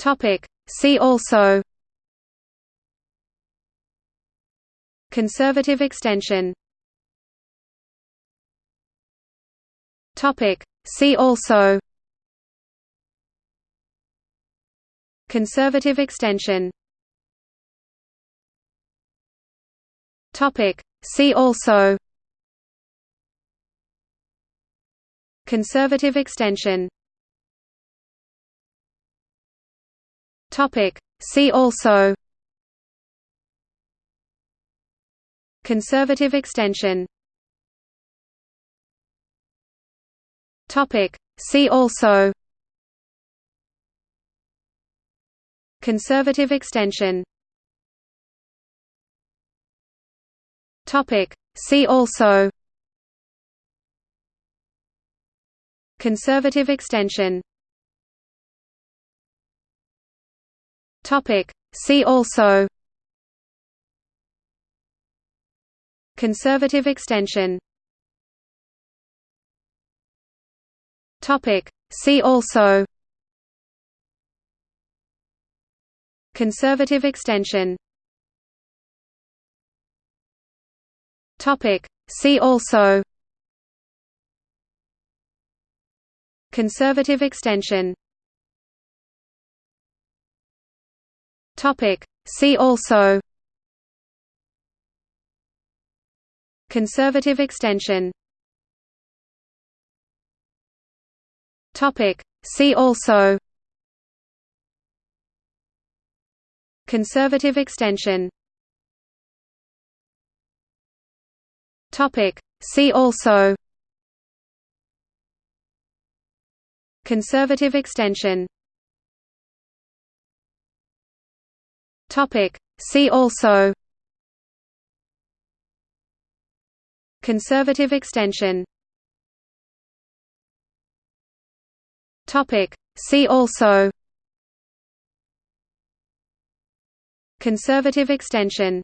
Topic. See also Conservative extension Topic. See also Conservative extension Topic. See also Conservative extension Topic. See also Conservative extension Topic. See also Conservative extension Topic. See also Conservative extension Topic. See also Conservative extension Topic. See also Conservative extension Topic. See also Conservative extension Topic. See also Conservative extension Topic. See also Conservative extension Topic. See also Conservative extension Topic. See also Conservative extension Topic. See also Conservative extension